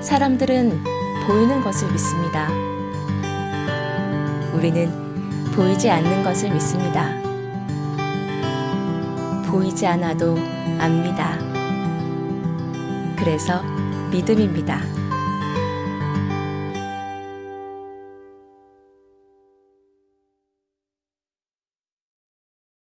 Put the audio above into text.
사람들은 보이는 것을 믿습니다. 우리는 보이지 않는 것을 믿습니다. 보이지 않아도 압니다. 그래서 믿음입니다.